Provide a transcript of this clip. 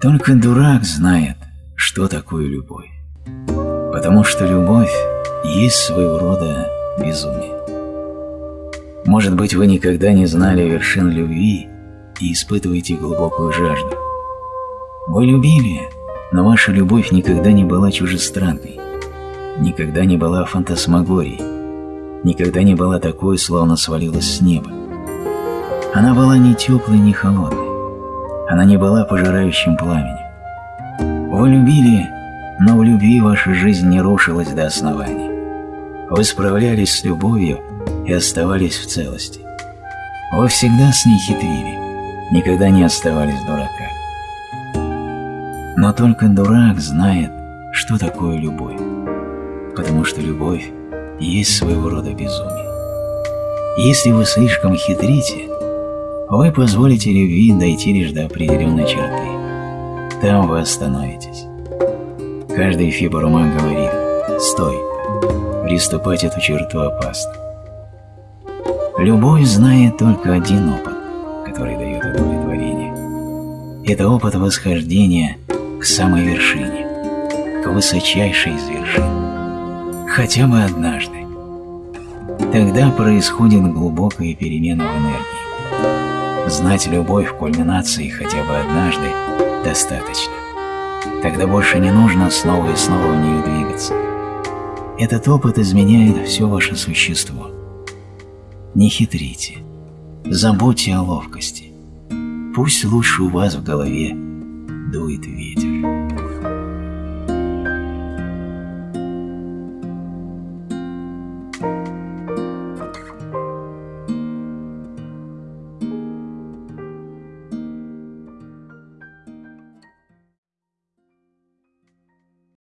Только дурак знает, что такое любовь. Потому что любовь есть своего рода безумие. Может быть, вы никогда не знали вершин любви и испытываете глубокую жажду. Вы любили, но ваша любовь никогда не была чужестранной, никогда не была фантасмагорией, никогда не была такой, словно свалилась с неба. Она была не теплой, не холодной. Она не была пожирающим пламенем. Вы любили, но в любви ваша жизнь не рушилась до основания. Вы справлялись с любовью и оставались в целости. Вы всегда с ней хитрили, никогда не оставались дурака. Но только дурак знает, что такое любовь, потому что любовь есть своего рода безумие. Если вы слишком хитрите, вы позволите любви дойти лишь до определенной черты. Там вы остановитесь. Каждый фибр ума говорит «Стой!» Приступать эту черту опасно. Любовь знает только один опыт, который дает удовлетворение. Это опыт восхождения к самой вершине, к высочайшей из вершин. Хотя бы однажды. Тогда происходит глубокая перемена в энергии. Знать любовь в кульминации хотя бы однажды достаточно. Тогда больше не нужно снова и снова в нее двигаться. Этот опыт изменяет все ваше существо. Не хитрите. Забудьте о ловкости. Пусть лучше у вас в голове дует ветер.